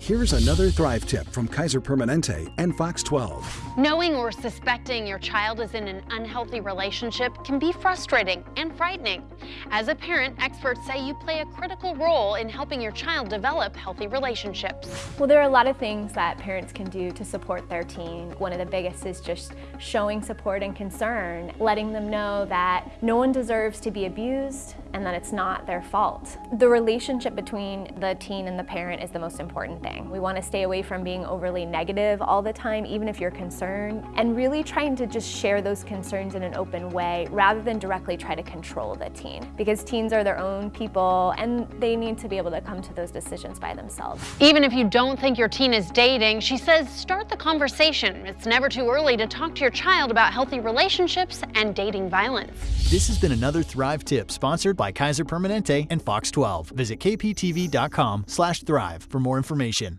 Here's another Thrive tip from Kaiser Permanente and Fox 12. Knowing or suspecting your child is in an unhealthy relationship can be frustrating and frightening. As a parent, experts say you play a critical role in helping your child develop healthy relationships. Well, there are a lot of things that parents can do to support their teen. One of the biggest is just showing support and concern, letting them know that no one deserves to be abused and that it's not their fault. The relationship between the teen and the parent is the most important thing. We want to stay away from being overly negative all the time, even if you're concerned, and really trying to just share those concerns in an open way rather than directly try to control the teen. Because teens are their own people and they need to be able to come to those decisions by themselves. Even if you don't think your teen is dating, she says start the conversation. It's never too early to talk to your child about healthy relationships and dating violence. This has been another Thrive tip sponsored by Kaiser Permanente and Fox 12. Visit kptv.com slash thrive for more information.